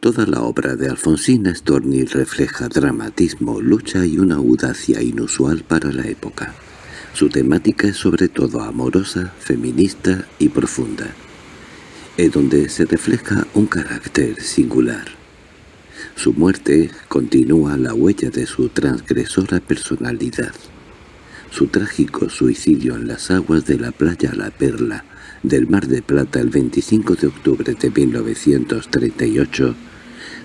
Toda la obra de Alfonsina Storni refleja dramatismo, lucha y una audacia inusual para la época. Su temática es sobre todo amorosa, feminista y profunda, en donde se refleja un carácter singular. Su muerte continúa la huella de su transgresora personalidad. Su trágico suicidio en las aguas de la playa La Perla del Mar de Plata el 25 de octubre de 1938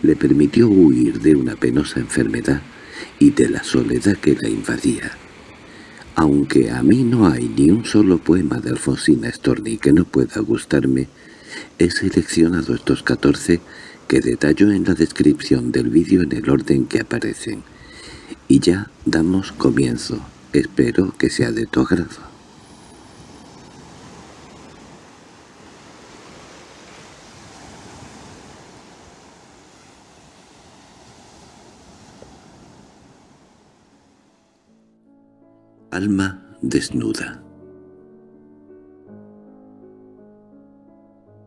le permitió huir de una penosa enfermedad y de la soledad que la invadía. Aunque a mí no hay ni un solo poema de Alfonsina Storni que no pueda gustarme, he seleccionado estos catorce que detallo en la descripción del vídeo en el orden que aparecen. Y ya damos comienzo. Espero que sea de tu agrado. Alma desnuda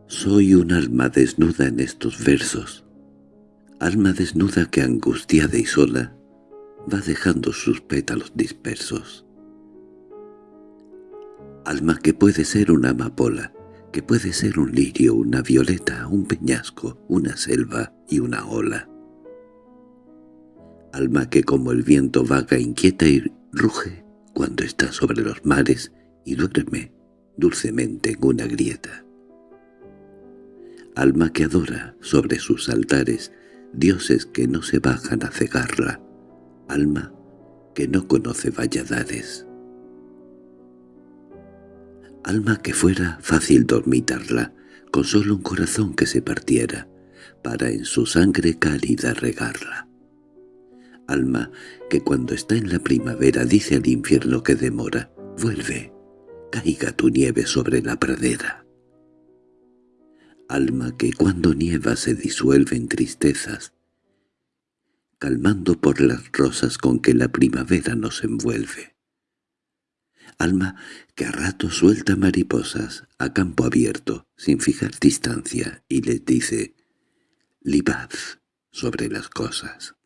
Soy un alma desnuda en estos versos, alma desnuda que angustiada y sola va dejando sus pétalos dispersos. Alma que puede ser una amapola, que puede ser un lirio, una violeta, un peñasco, una selva y una ola. Alma que como el viento vaga, inquieta y ruge, cuando está sobre los mares y duerme dulcemente en una grieta. Alma que adora sobre sus altares dioses que no se bajan a cegarla, alma que no conoce valladares. Alma que fuera fácil dormitarla, con solo un corazón que se partiera, para en su sangre cálida regarla alma que cuando está en la primavera dice al infierno que demora, vuelve, caiga tu nieve sobre la pradera. Alma que cuando nieva se disuelve en tristezas, calmando por las rosas con que la primavera nos envuelve. Alma que a rato suelta mariposas a campo abierto, sin fijar distancia, y les dice, «Libad sobre las cosas»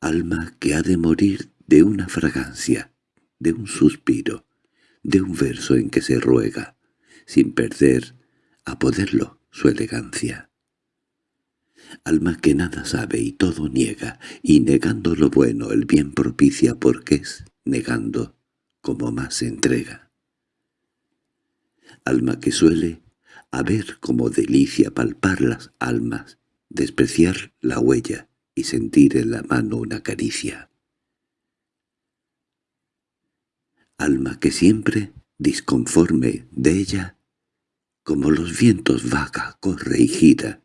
alma que ha de morir de una fragancia, de un suspiro, de un verso en que se ruega, sin perder, a poderlo, su elegancia. Alma que nada sabe y todo niega, y negando lo bueno el bien propicia porque es, negando, como más entrega. Alma que suele, a ver como delicia palpar las almas, despreciar la huella, y sentir en la mano una caricia. Alma que siempre, disconforme de ella, como los vientos vaga, corre y gira,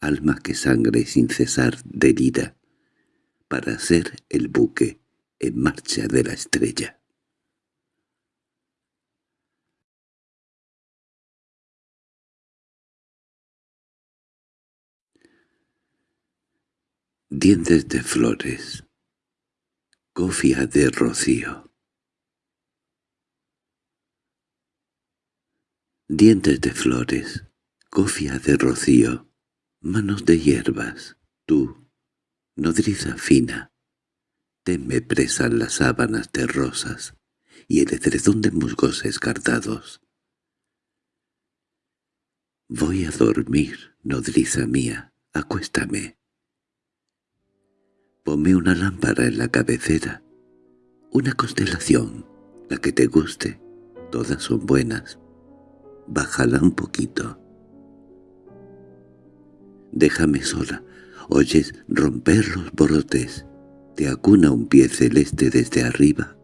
alma que sangre sin cesar de herida, para ser el buque en marcha de la estrella. Dientes de flores. Cofia de rocío. Dientes de flores, cofia de rocío, manos de hierbas, tú, nodriza fina, teme presan las sábanas de rosas y el edredón de musgos escartados. Voy a dormir, nodriza mía, acuéstame Ponme una lámpara en la cabecera, una constelación, la que te guste, todas son buenas. Bájala un poquito. Déjame sola, oyes romper los brotes, te acuna un pie celeste desde arriba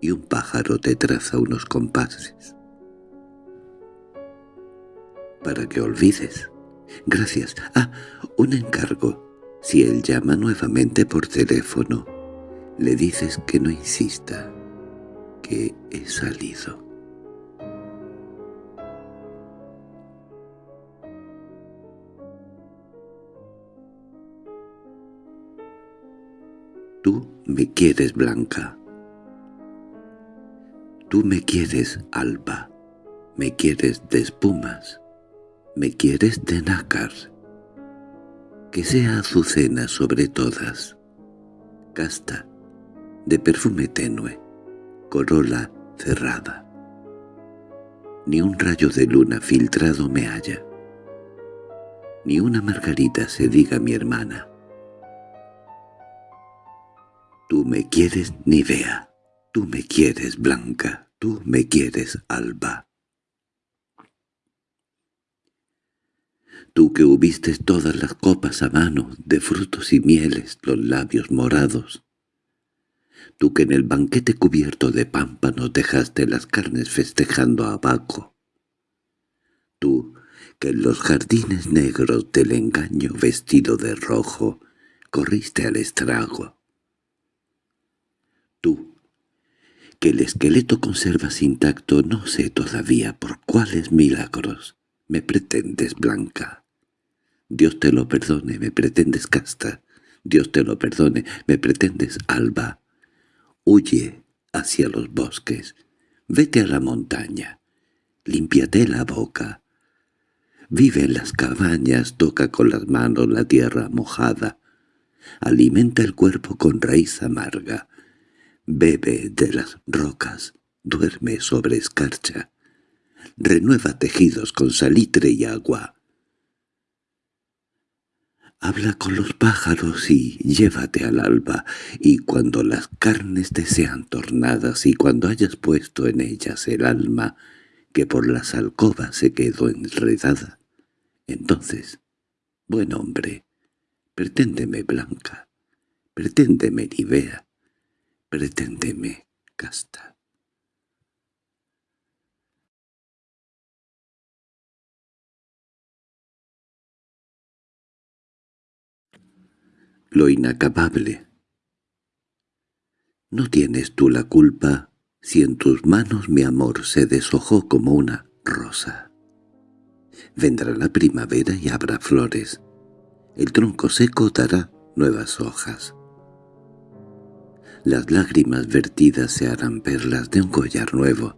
y un pájaro te traza unos compases. Para que olvides. Gracias. Ah, un encargo. Si él llama nuevamente por teléfono, le dices que no insista, que he salido. Tú me quieres blanca. Tú me quieres alba, me quieres de espumas, ¿Me quieres de nácar? Que sea azucena sobre todas, casta, de perfume tenue, corola cerrada. Ni un rayo de luna filtrado me halla, ni una margarita se diga mi hermana. Tú me quieres, ni vea, tú me quieres, Blanca, tú me quieres, Alba. Tú que hubiste todas las copas a mano, de frutos y mieles, los labios morados. Tú que en el banquete cubierto de pámpanos dejaste las carnes festejando a Baco. Tú que en los jardines negros del engaño vestido de rojo corriste al estrago. Tú, que el esqueleto conservas intacto no sé todavía por cuáles milagros me pretendes blanca. Dios te lo perdone, me pretendes casta. Dios te lo perdone, me pretendes alba. Huye hacia los bosques. Vete a la montaña. Límpiate la boca. Vive en las cabañas, toca con las manos la tierra mojada. Alimenta el cuerpo con raíz amarga. Bebe de las rocas, duerme sobre escarcha. Renueva tejidos con salitre y agua. Habla con los pájaros y llévate al alba, y cuando las carnes te sean tornadas y cuando hayas puesto en ellas el alma que por las alcobas se quedó enredada, entonces, buen hombre, preténdeme blanca, preténdeme Nivea, preténdeme casta. Lo inacabable. No tienes tú la culpa si en tus manos mi amor se deshojó como una rosa. Vendrá la primavera y habrá flores. El tronco seco dará nuevas hojas. Las lágrimas vertidas se harán perlas de un collar nuevo.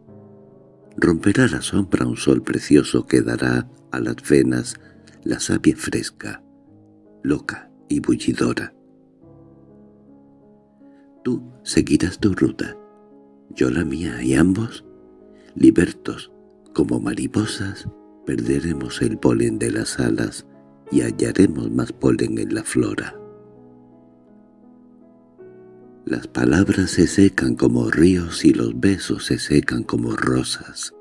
Romperá la sombra un sol precioso que dará a las venas la savia fresca, loca, y bullidora. Tú seguirás tu ruta, yo la mía, y ambos, libertos como mariposas, perderemos el polen de las alas y hallaremos más polen en la flora. Las palabras se secan como ríos y los besos se secan como rosas.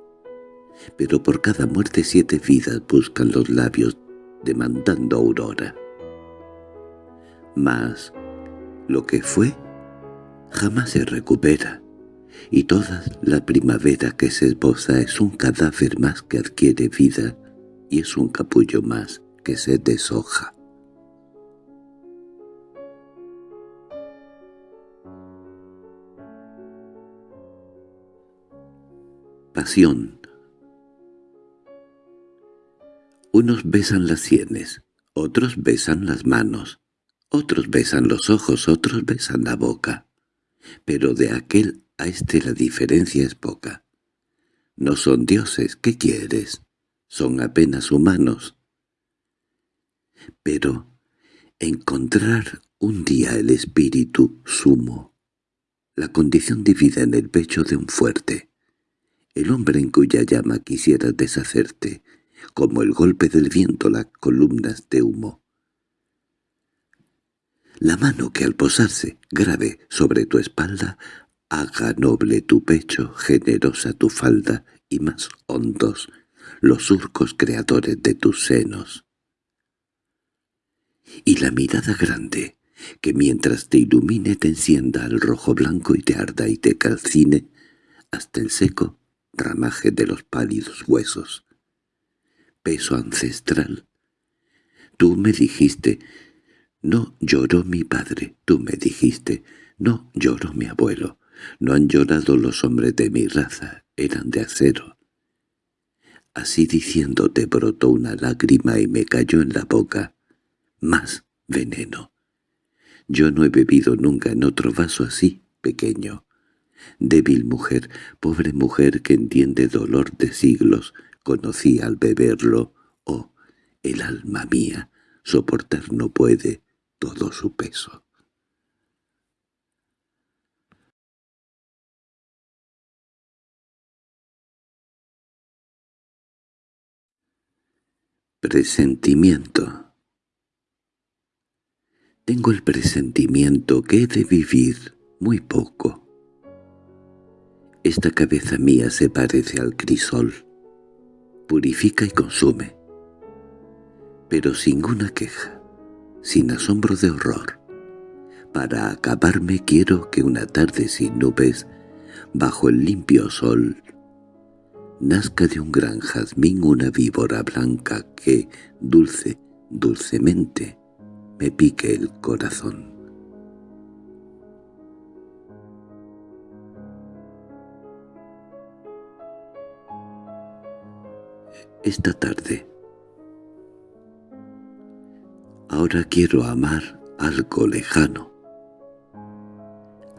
Pero por cada muerte siete vidas buscan los labios demandando aurora. Mas lo que fue jamás se recupera, y toda la primavera que se esboza es un cadáver más que adquiere vida y es un capullo más que se deshoja. Pasión. Unos besan las sienes, otros besan las manos, otros besan los ojos, otros besan la boca. Pero de aquel a este la diferencia es poca. No son dioses, ¿qué quieres? Son apenas humanos. Pero encontrar un día el espíritu sumo, la condición de vida en el pecho de un fuerte, el hombre en cuya llama quisieras deshacerte, como el golpe del viento las columnas de humo la mano que al posarse grave sobre tu espalda haga noble tu pecho, generosa tu falda y más hondos los surcos creadores de tus senos. Y la mirada grande, que mientras te ilumine te encienda al rojo blanco y te arda y te calcine hasta el seco ramaje de los pálidos huesos. Peso ancestral. Tú me dijiste no lloró mi padre, tú me dijiste. No lloró mi abuelo. No han llorado los hombres de mi raza, eran de acero. Así diciéndote brotó una lágrima y me cayó en la boca. Más veneno. Yo no he bebido nunca en otro vaso así, pequeño. Débil mujer, pobre mujer que entiende dolor de siglos, conocí al beberlo, oh, el alma mía, soportar no puede todo su peso. Presentimiento Tengo el presentimiento que he de vivir muy poco. Esta cabeza mía se parece al crisol, purifica y consume, pero sin una queja, sin asombro de horror. Para acabarme quiero que una tarde sin nubes, bajo el limpio sol, nazca de un gran jazmín una víbora blanca que, dulce, dulcemente, me pique el corazón. Esta tarde. Ahora quiero amar algo lejano.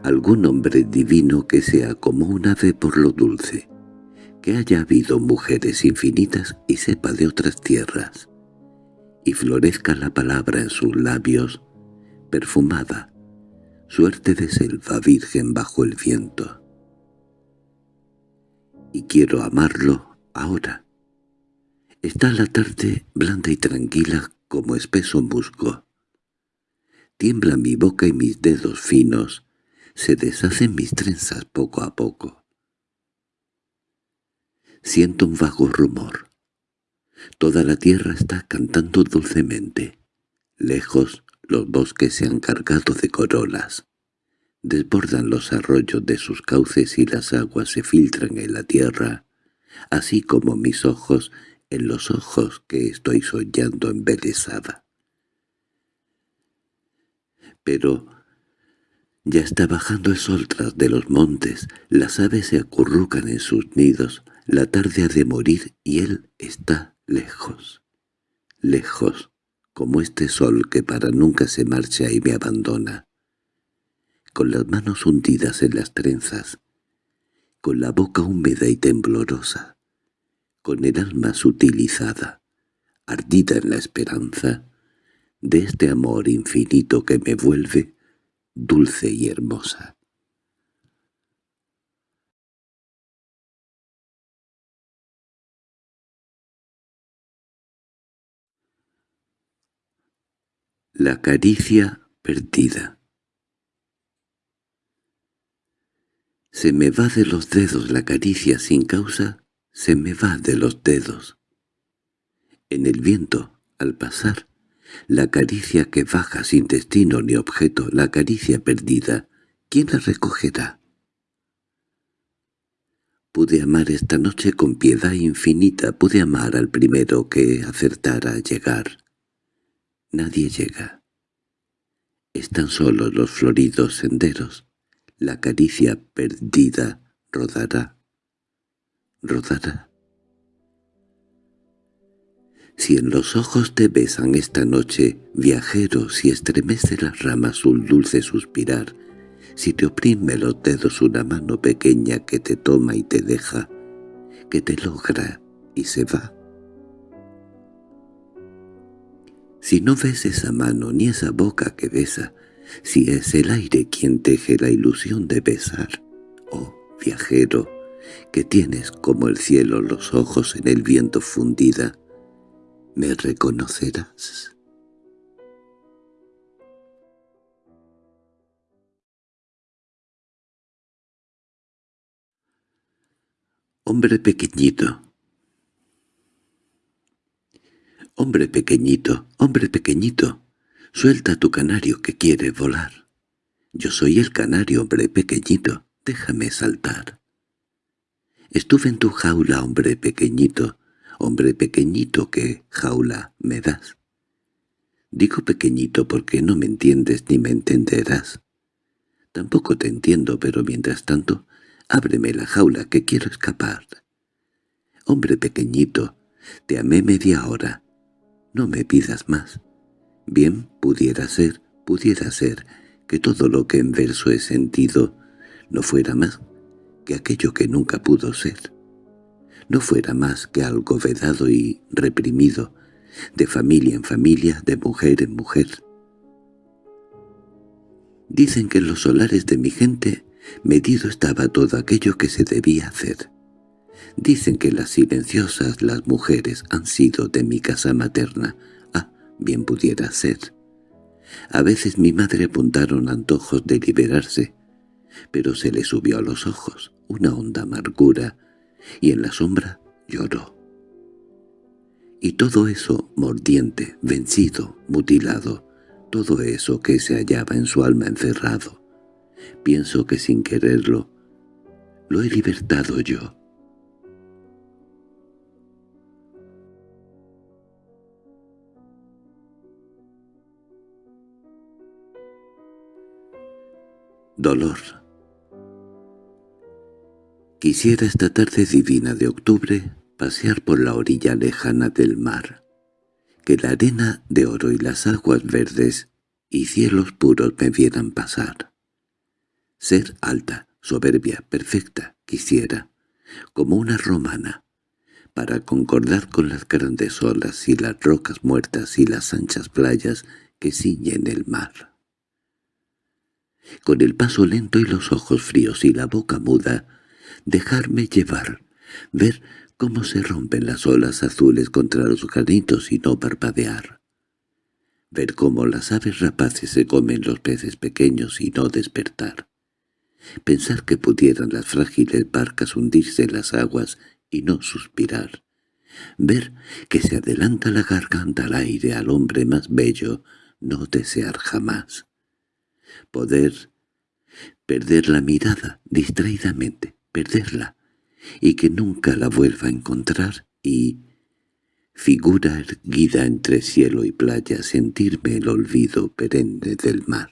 Algún hombre divino que sea como un ave por lo dulce que haya habido mujeres infinitas y sepa de otras tierras, y florezca la palabra en sus labios, perfumada, suerte de selva virgen bajo el viento. Y quiero amarlo ahora. Está la tarde blanda y tranquila como espeso musgo. Tiembla mi boca y mis dedos finos, se deshacen mis trenzas poco a poco. Siento un vago rumor. Toda la tierra está cantando dulcemente. Lejos los bosques se han cargado de corolas. Desbordan los arroyos de sus cauces y las aguas se filtran en la tierra, así como mis ojos en los ojos que estoy soñando embelesada. Pero ya está bajando el sol tras de los montes, las aves se acurrucan en sus nidos, la tarde ha de morir y él está lejos, lejos, como este sol que para nunca se marcha y me abandona, con las manos hundidas en las trenzas, con la boca húmeda y temblorosa, con el alma sutilizada, ardida en la esperanza de este amor infinito que me vuelve dulce y hermosa. La caricia perdida Se me va de los dedos la caricia sin causa, se me va de los dedos. En el viento, al pasar, la caricia que baja sin destino ni objeto, la caricia perdida, ¿quién la recogerá? Pude amar esta noche con piedad infinita, pude amar al primero que acertara a llegar. Nadie llega. Están solos los floridos senderos. La caricia perdida rodará. Rodará. Si en los ojos te besan esta noche, viajero, si estremece las ramas un dulce suspirar, si te oprime los dedos una mano pequeña que te toma y te deja, que te logra y se va, Si no ves esa mano ni esa boca que besa, si es el aire quien teje la ilusión de besar, oh viajero, que tienes como el cielo los ojos en el viento fundida, ¿me reconocerás? Hombre pequeñito, «Hombre pequeñito, hombre pequeñito, suelta tu canario que quiere volar. Yo soy el canario, hombre pequeñito, déjame saltar». Estuve en tu jaula, hombre pequeñito, hombre pequeñito, ¿qué jaula me das? Digo pequeñito porque no me entiendes ni me entenderás. Tampoco te entiendo, pero mientras tanto, ábreme la jaula que quiero escapar. Hombre pequeñito, te amé media hora, no me pidas más. Bien pudiera ser, pudiera ser, que todo lo que en verso he sentido no fuera más que aquello que nunca pudo ser. No fuera más que algo vedado y reprimido, de familia en familia, de mujer en mujer. Dicen que en los solares de mi gente medido estaba todo aquello que se debía hacer. Dicen que las silenciosas, las mujeres, han sido de mi casa materna. Ah, bien pudiera ser. A veces mi madre apuntaron antojos de liberarse, pero se le subió a los ojos una honda amargura, y en la sombra lloró. Y todo eso mordiente, vencido, mutilado, todo eso que se hallaba en su alma encerrado, pienso que sin quererlo, lo he libertado yo. Dolor Quisiera esta tarde divina de octubre pasear por la orilla lejana del mar, que la arena de oro y las aguas verdes y cielos puros me vieran pasar. Ser alta, soberbia, perfecta, quisiera, como una romana, para concordar con las grandes olas y las rocas muertas y las anchas playas que ciñen el mar. Con el paso lento y los ojos fríos y la boca muda, dejarme llevar, ver cómo se rompen las olas azules contra los granitos y no parpadear. Ver cómo las aves rapaces se comen los peces pequeños y no despertar. Pensar que pudieran las frágiles barcas hundirse en las aguas y no suspirar. Ver que se adelanta la garganta al aire al hombre más bello, no desear jamás. Poder perder la mirada distraídamente, perderla, y que nunca la vuelva a encontrar, y, figura erguida entre cielo y playa, sentirme el olvido perenne del mar.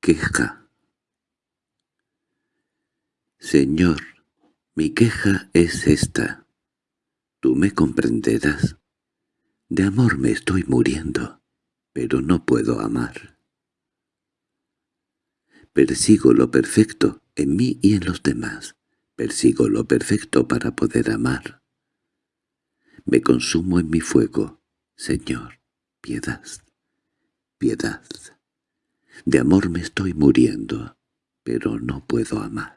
Queja Señor, mi queja es esta. Tú me comprenderás. De amor me estoy muriendo, pero no puedo amar. Persigo lo perfecto en mí y en los demás. Persigo lo perfecto para poder amar. Me consumo en mi fuego. Señor, piedad, piedad. De amor me estoy muriendo, pero no puedo amar.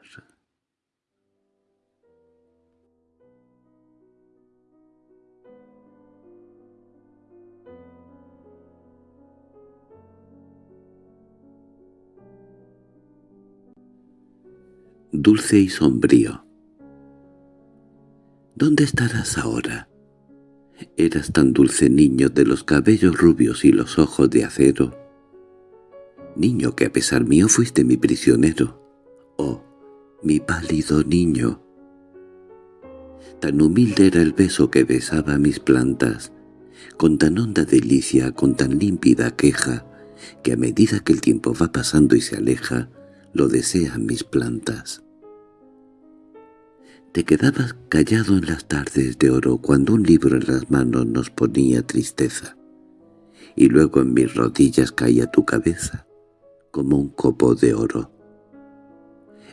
Dulce y sombrío. ¿Dónde estarás ahora? Eras tan dulce niño de los cabellos rubios y los ojos de acero. Niño que a pesar mío fuiste mi prisionero. Oh, mi pálido niño. Tan humilde era el beso que besaba mis plantas, con tan honda delicia, con tan límpida queja, que a medida que el tiempo va pasando y se aleja, lo desean mis plantas. Te quedabas callado en las tardes de oro cuando un libro en las manos nos ponía tristeza, y luego en mis rodillas caía tu cabeza, como un copo de oro.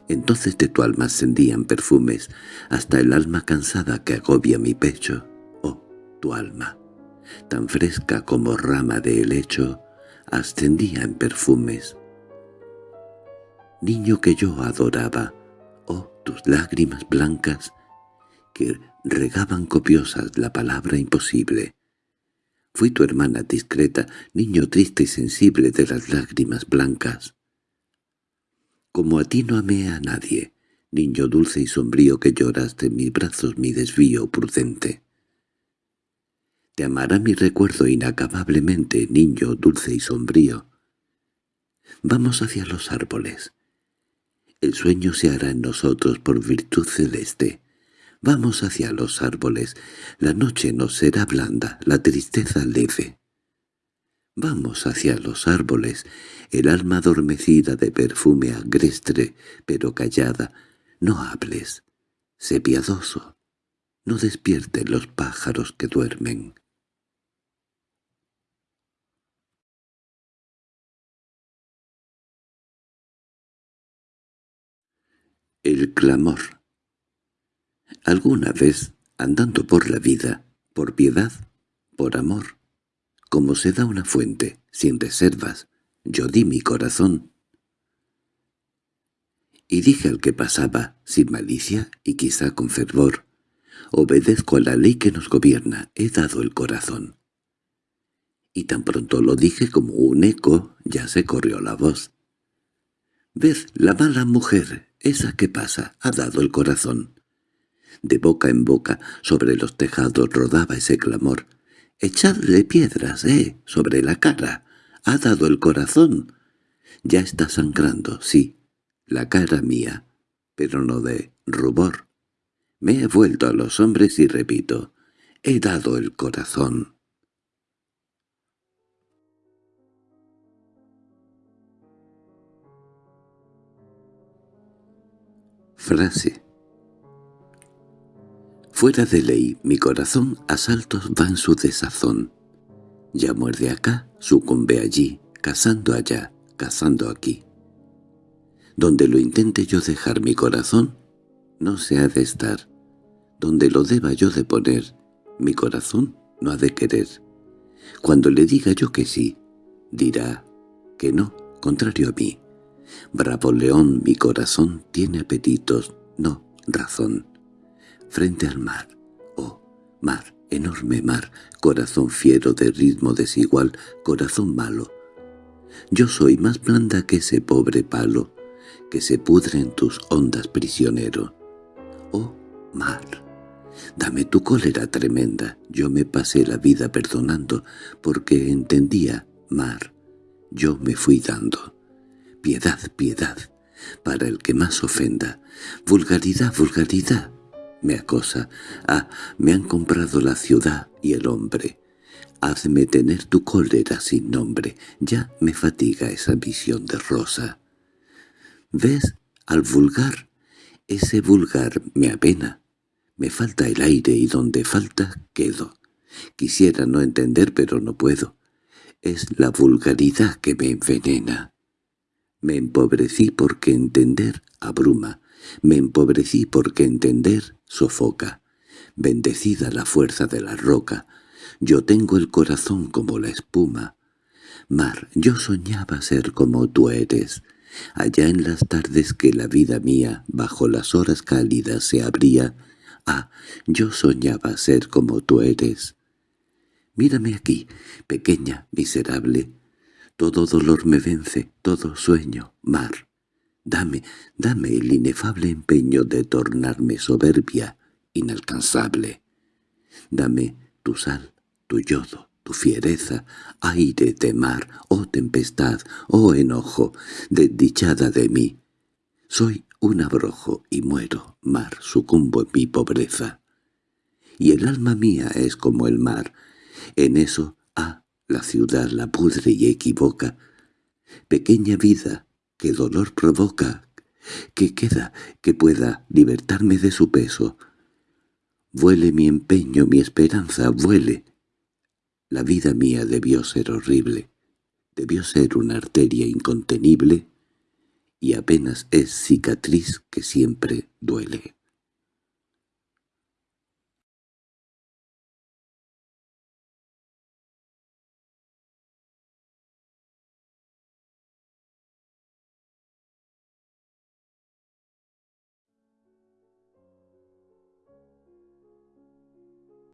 Entonces de tu alma ascendían perfumes, hasta el alma cansada que agobia mi pecho. Oh, tu alma, tan fresca como rama de helecho, ascendía en perfumes. Niño que yo adoraba, oh tus lágrimas blancas que regaban copiosas la palabra imposible. Fui tu hermana discreta, niño triste y sensible de las lágrimas blancas. Como a ti no amé a nadie, niño dulce y sombrío que lloraste en mis brazos mi desvío prudente. Te amará mi recuerdo inacabablemente, niño dulce y sombrío. Vamos hacia los árboles. El sueño se hará en nosotros por virtud celeste. Vamos hacia los árboles. La noche nos será blanda, la tristeza leve. Vamos hacia los árboles. El alma adormecida de perfume agrestre, pero callada. No hables. Sé piadoso. No despierten los pájaros que duermen. El clamor Alguna vez, andando por la vida, por piedad, por amor, como se da una fuente, sin reservas, yo di mi corazón. Y dije al que pasaba, sin malicia y quizá con fervor, obedezco a la ley que nos gobierna, he dado el corazón. Y tan pronto lo dije como un eco, ya se corrió la voz. Ved, la mala mujer, esa que pasa, ha dado el corazón. De boca en boca, sobre los tejados rodaba ese clamor. «Echadle piedras, eh, sobre la cara. Ha dado el corazón. Ya está sangrando, sí, la cara mía, pero no de rubor. Me he vuelto a los hombres y repito, he dado el corazón». Frase Fuera de ley, mi corazón a saltos va en su desazón. Ya muerde acá, sucumbe allí, cazando allá, cazando aquí. Donde lo intente yo dejar mi corazón, no se ha de estar. Donde lo deba yo de poner, mi corazón no ha de querer. Cuando le diga yo que sí, dirá que no, contrario a mí. Bravo león, mi corazón tiene apetitos, no razón frente al mar. Oh, mar, enorme mar, corazón fiero de ritmo desigual, corazón malo. Yo soy más blanda que ese pobre palo, que se pudre en tus ondas prisionero. Oh, mar, dame tu cólera tremenda, yo me pasé la vida perdonando, porque entendía, mar, yo me fui dando. Piedad, piedad, para el que más ofenda. Vulgaridad, vulgaridad, me acosa. Ah, me han comprado la ciudad y el hombre. Hazme tener tu cólera sin nombre. Ya me fatiga esa visión de rosa. ¿Ves? Al vulgar. Ese vulgar me apena. Me falta el aire y donde falta quedo. Quisiera no entender pero no puedo. Es la vulgaridad que me envenena. Me empobrecí porque entender abruma. Me empobrecí porque entender sofoca. Bendecida la fuerza de la roca, yo tengo el corazón como la espuma. Mar, yo soñaba ser como tú eres, allá en las tardes que la vida mía bajo las horas cálidas se abría. Ah, yo soñaba ser como tú eres. Mírame aquí, pequeña, miserable. Todo dolor me vence, todo sueño, mar. Dame, dame el inefable empeño de tornarme soberbia, inalcanzable. Dame tu sal, tu yodo, tu fiereza, aire de mar, oh tempestad, oh enojo, desdichada de mí. Soy un abrojo y muero, mar, sucumbo en mi pobreza. Y el alma mía es como el mar, en eso, ah, la ciudad la pudre y equivoca. Pequeña vida, qué dolor provoca, que queda que pueda libertarme de su peso. Vuele mi empeño, mi esperanza, vuele. La vida mía debió ser horrible, debió ser una arteria incontenible, y apenas es cicatriz que siempre duele.